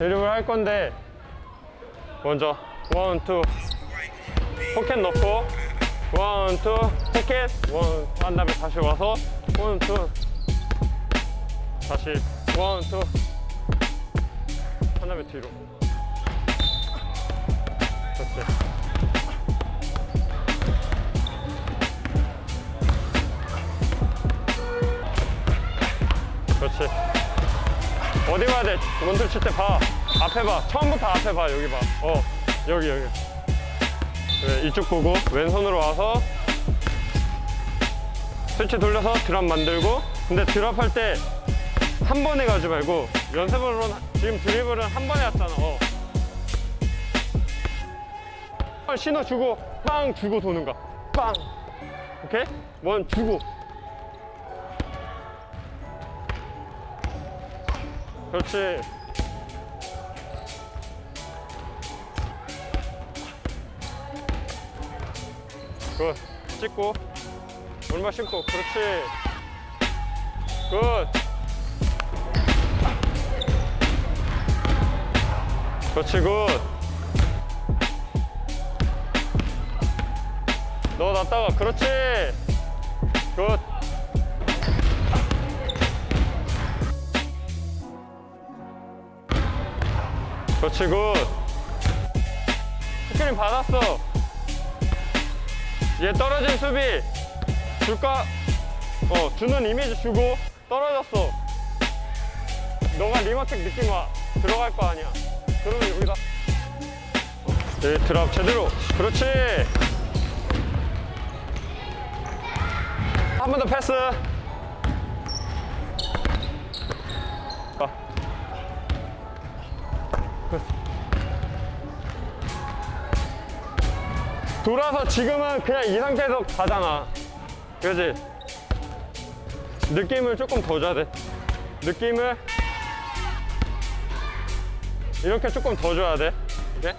드리블 할 건데 먼저 one, two. 포켓 넣고 one, two. 포켓. one 한 다음에 다시 와서 one, two. 다시 one, two. 한 다음에 뒤로. 그렇지. 그렇지 어디 가야 돼? 원툴 칠 때 봐. 앞에 봐. 처음부터 앞에 봐. 여기 봐. 어, 여기, 여기. 그래, 이쪽 보고 왼손으로 와서 스위치 돌려서 드랍 만들고 근데 드랍 할 때 한 번에 가지 말고 연습으로는 지금 드리블은 한 번에 왔잖아. 어. 신호 주고 빵 주고 도는 거. 빵. 오케이? 원 주고. 그렇지. 굿. 찍고. 얼마 신고. 그렇지. 굿. 그렇지, 굿. 넣어 놨다가. 그렇지. 그렇지 good. 스크린 받았어. 얘 떨어진 수비. 줄까? 어 주는 이미지 주고 떨어졌어. 너가 rim attack 느낌 와. 들어갈 거 아니야. 그러면 여기다 네, 드랍 제대로. 그렇지. 한 번 더 패스 돌아서 지금은 그냥 이 상태에서 가잖아. 그지? 느낌을 조금 더 줘야 돼. 느낌을 이렇게 조금 더 줘야 돼. 이렇게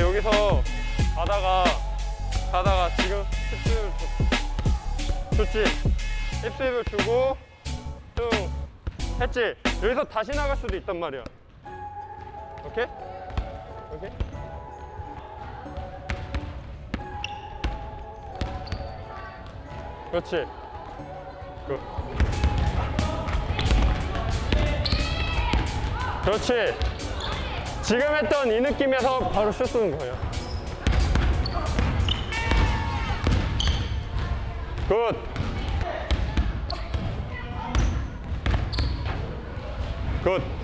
여기서 가다가 가다가 지금 hips를 줬- 줬지 hips를 주고 쭉 했지 여기서 다시 나갈 수도 있단 말이야 오케이? 오케이? 그렇지 good. 그렇지 지금 했던 이 느낌에서 바로 슛 쏘는 거예요. 굿. 굿.